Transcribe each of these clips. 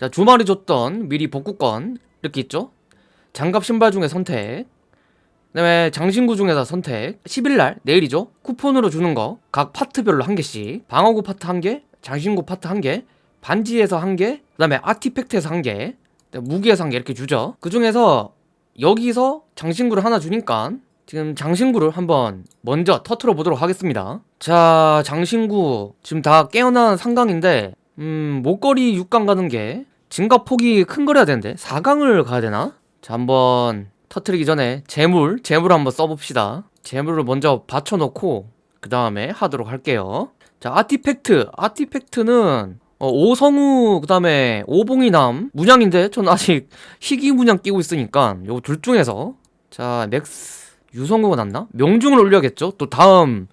자 주말에 줬던 미리 복구권 이렇게 있죠? 장갑 신발 중에 선택. 그 다음에 장신구 중에서 선택. 10일날 내일이죠? 쿠폰으로 주는 거. 각 파트별로 한 개씩. 방어구 파트 한개 장신구 파트 한개 반지에서 한개그 다음에 아티팩트에서 한개 무기에서 한 개 이렇게 주죠. 그 중에서 여기서 장신구를 하나 주니까 지금 장신구를 한번 먼저 터트려 보도록 하겠습니다. 자 장신구 지금 다 깨어난 삼강인데 음 목걸이 6강 가는 게 증가 폭이 큰 거래야 되는데. 4강을 가야 되나? 자 한번 터트리기 전에 제물 제물 한번 써봅시다. 제물을 먼저 바쳐놓고 그 다음에 하도록 할게요. 자 아티팩트. 아티팩트는 어, 오성우 그 다음에 오봉이남 문양인데 전 아직 희귀 문양 끼고 있으니까 요거 둘 중에서. 자 max 유성우가 낫나? 명중을 올려야겠죠? 또 다음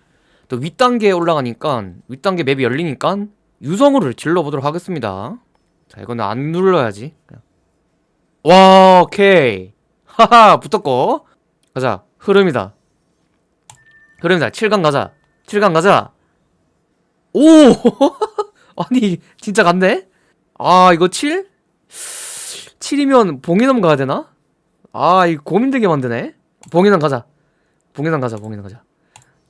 또 윗단계에 올라가니까 윗단계 맵이 열리니까 유성우를 질러보도록 하겠습니다 자 이거는 안 눌러야지. 와 오케이. 하하 붙었고. 가자. 흐름이다. 흐름이다. 7강 가자. 7강 가자. 오! 아니 진짜 갔네? 아 이거 7? 7이면 봉인함 가야 되나? 아 이거 고민되게 만드네. 봉인함 가자. 봉인함 가자 봉인함 가자.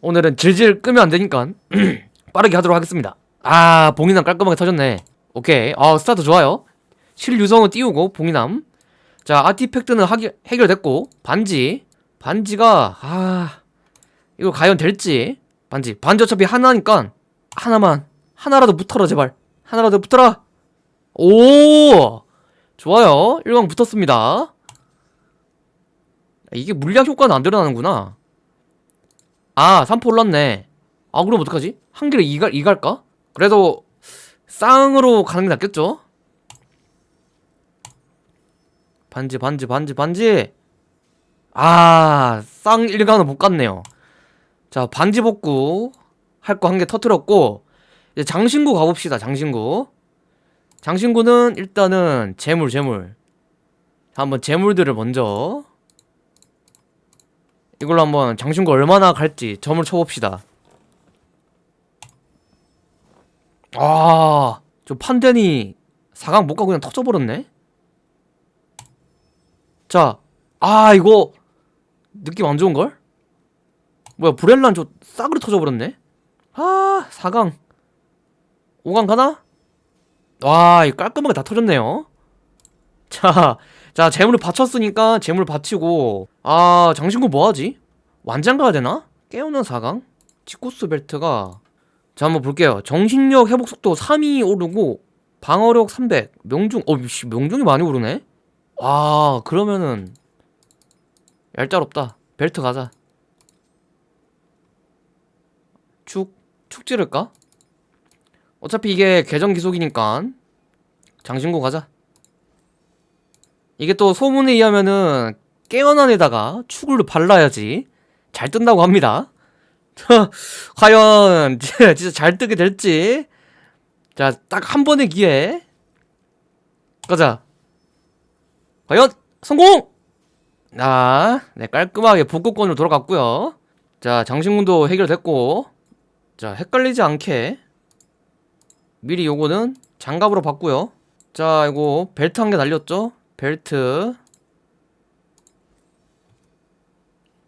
오늘은 질질 끄면 안 되니까 빠르게 하도록 하겠습니다. 아 봉인함 깔끔하게 터졌네 오케이. 아 스타트 좋아요. 실유성은 띄우고 봉인함. 자 아티팩트는 하기, 해결됐고 반지. 반지가 아 이거 과연 될지. 반지. 반지 어차피 하나니까 하나만. 하나라도 붙어라 제발. 하나라도 붙어라. 오! 좋아요. 1강 붙었습니다. 이게 물약 효과는 안 드러나는구나. 아 3포 올랐네. 아 그럼 어떡하지? 한 개를 이갈, 이갈까? 그래도 쌍으로 가는 게 낫겠죠? 반지 반지 반지 반지 아, 쌍 1강은 못 갔네요. 자, 반지 복구 할 거 한 개 터트렸고 이제 장신구 가봅시다. 장신구. 장신구는 일단은 재물 재물. 자, 한번 재물들을 먼저 이걸로 한번 장신구 얼마나 갈지 점을 쳐봅시다. 아, 저 판덴이 4강 못 가고 그냥 터져버렸네? 자, 아, 이거 느낌 안 좋은걸? 뭐야 브렐란 저 싸그리 터져버렸네 아 4강 5강 가나? 와 이거 깔끔하게 다 터졌네요 자, 자 재물을 받쳤으니까 재물 받치고 아 장신구 뭐하지? 완장 가야 되나? 깨우는 4강? 치코스 벨트가 자 한번 볼게요. 정신력 회복 속도 3이 오르고 방어력 300 명중 어 씨, 명중이 많이 오르네? 아 그러면은 얄짤없다. 벨트 가자. 축, 축 찌를까? 어차피 이게 계정 기속이니까 장신구 가자. 이게 또 소문에 의하면은 깨어난 에다가 축을 발라야지 잘 뜬다고 합니다 과연 진짜 잘 뜨게 될지. 자 딱 한 번의 기회. 가자. 과연 성공! 아, 네, 깔끔하게 복구권으로 돌아갔고요. 자, 장신군도 해결됐고. 자, 헷갈리지 않게. 미리 요거는 장갑으로 봤고요. 자, 이거 벨트 한개 달렸죠? 벨트.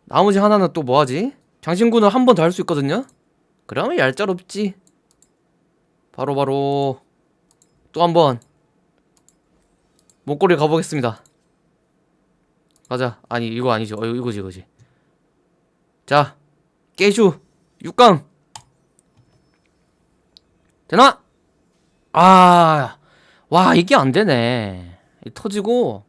나머지 하나는 또 뭐하지? 장신구는 한 번 더 할 수 있거든요? 그러면 얄짤없지. 바로바로. 또 한 번. 목걸이 가보겠습니다. 가자. 아니 이거 아니죠. 어, 이거지 이거지. 자 깨슈. 6강. 되나? 아 와 이게 안되네. 터지고.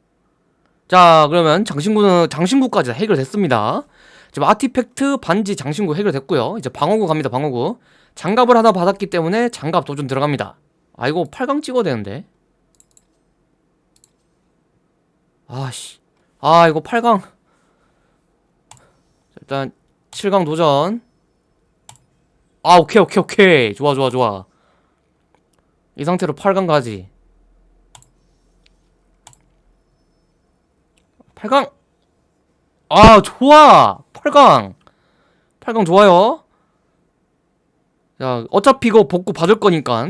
자 그러면 장신구는 장신구까지 해결됐습니다 지금 아티팩트 반지 장신구 해결됐고요. 이제 방어구 갑니다 방어구. 장갑을 하나 받았기 때문에 장갑 도전 들어갑니다. 아 이거 8강 찍어야 되는데. 아씨. 아 이거 8강. 일단 7강 도전. 아 오케이 오케이 오케이. 좋아 좋아 좋아. 이 상태로 8강 가지. 8강. 아 좋아 8강. 8강 좋아요. 자 어차피 이거 복구 받을 거니까.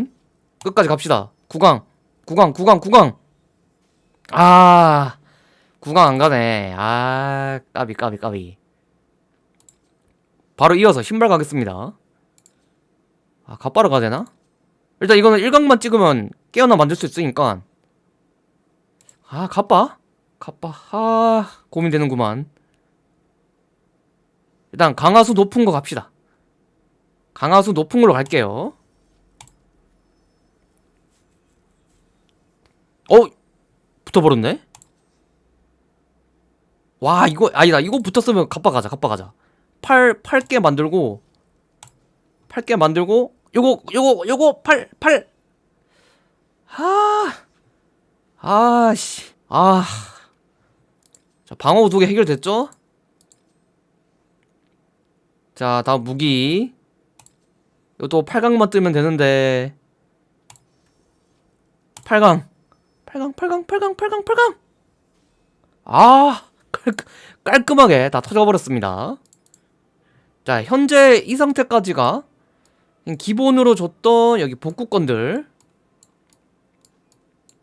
끝까지 갑시다. 9강 9강 9강 9강. 아 구강 안 가네. 아 까비 까비 까비. 바로 이어서 신발 가겠습니다. 아 갓바로 가야 되나? 일단 이거는 일각만 찍으면 깨어나 만들 수 있으니까. 아 갓바? 갓바? 아 고민되는구만 일단 강화수 높은 거 갑시다 강화수 높은 걸로 갈게요 어? 붙어버렸네? 와 이거 아니다 이거 붙었으면 갑바 가자 갑바 가자 팔 8개 만들고 8개 만들고 요거 요거 요거 8 8 아. 아씨. 아. 자, 방어 두 개 해결됐죠? 자, 다음 무기. 이것도 8강만 뜨면 되는데. 8강. 8강, 8강, 8강, 8강, 8강. 아, 깔, 깔끔하게 다 터져버렸습니다. 자, 현재 이 상태까지가 기본으로 줬던 여기 복구건들.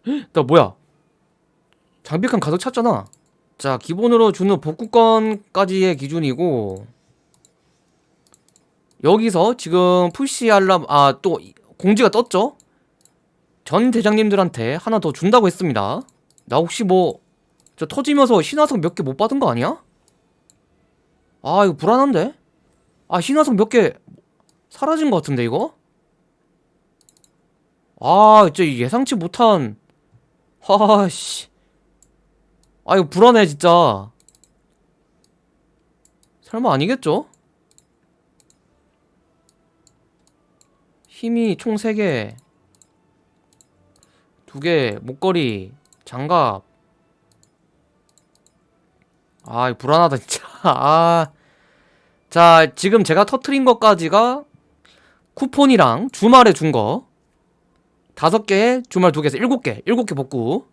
헉, 나 뭐야? 장비칸 가득 찼잖아. 자, 기본으로 주는 복구건까지의 기준이고 여기서 지금 푸시 알람 아 또 공지가 떴죠? 전 대장님들한테 하나 더 준다고 했습니다. 나 혹시 뭐 저 터지면서 신화석 몇 개 못 받은 거 아니야? 아 이거 불안한데? 아 신화석 몇 개 사라진 것 같은데 이거? 아 진짜 예상치 못한 하씨 아 이거 불안해 진짜 설마 아니겠죠? 힘이 총 3개. 2개 목걸이 장갑. 아 불안하다 진짜. 아. 자 지금 제가 터트린 것까지가 쿠폰이랑 주말에 준 거. 다섯 개에 주말 두 개에서 일곱 개 일곱 개 복구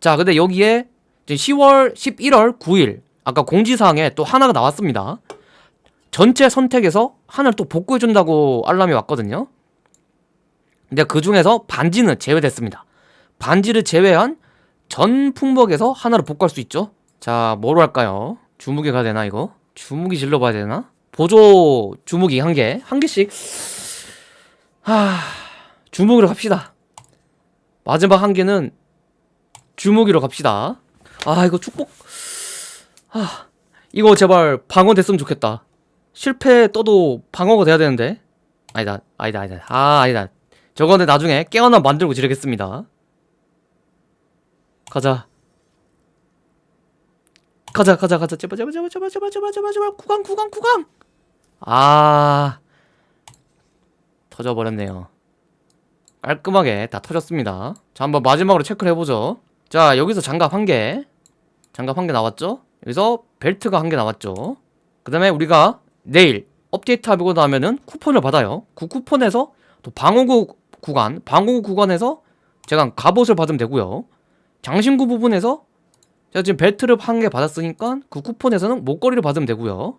자 근데 여기에 이제 10월 11월 9일 아까 공지사항에 또 하나가 나왔습니다 전체 선택에서 하나를 또 복구해준다고 알람이 왔거든요. 근데 그 중에서 반지는 제외됐습니다. 반지를 제외한 전 품목에서 하나를 복구할 수 있죠. 자 뭐로 할까요? 주무기가 되나 이거? 주무기 질러봐야 되나? 보조 주무기 한 개 한 개씩. 하 주무기로 갑시다. 마지막 한 개는 주무기로 갑시다. 아 이거 축복. 아 이거 제발 방어 됐으면 좋겠다 실패 떠도 방어가 돼야 되는데. 아니다 아니다 아니다. 아 아니다. 저거는 나중에 깨어나 만들고 지르겠습니다. 가자. 가자 가자 가자. 제발 제발 제발 제발 제발 제발 제발 제발. 구강 구강 구강. 아. 터져버렸네요. 깔끔하게 다 터졌습니다. 자 한번 마지막으로 체크를 해보죠. 자 여기서 장갑 한개. 장갑 한 개 나왔죠? 여기서 벨트가 한 개 나왔죠? 그 다음에 우리가 내일 업데이트 하고 나면은 쿠폰을 받아요. 그 쿠폰에서 또 방어구 구간 방어구 구간에서 제가 갑옷을 받으면 되고요. 장신구 부분에서 제가 지금 벨트를 한 개 받았으니까 그 쿠폰에서는 목걸이를 받으면 되고요.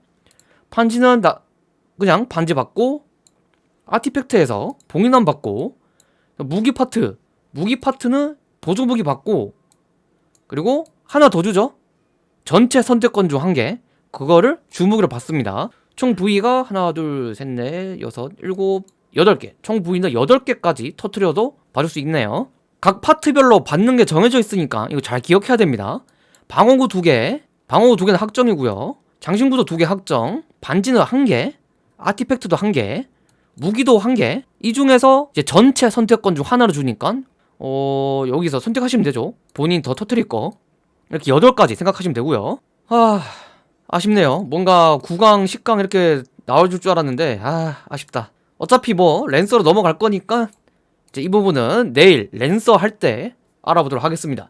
반지는 나 그냥 반지 받고 아티팩트에서 봉인함 받고 무기 파트 무기 파트는 보조 무기 받고 그리고 하나 더 주죠. 전체 선택권 중 한 개. 그거를 주무기로 받습니다 총 부위가 하나 둘 셋 넷 여섯 일곱 여덟 개 총 부위는 여덟 개까지 터트려도 받을 수 있네요. 각 파트별로 받는 게 정해져 있으니까 이거 잘 기억해야 됩니다. 방어구 두개. 방어구 두 개는 확정이고요. 장신구도 두개 확정 반지는 한개. 아티팩트도 한개. 무기도 한개. 이 중에서 이제 전체 선택권 중 하나를 주니까 어 여기서 선택하시면 되죠. 본인 더 터트릴 거. 이렇게 8가지 생각하시면 되고요. 아 아쉽네요. 뭔가 9강 10강 이렇게 나와줄 줄 알았는데 아 아쉽다. 어차피 뭐 랜서로 넘어갈 거니까 이제 이 부분은 내일 랜서 할 때 알아보도록 하겠습니다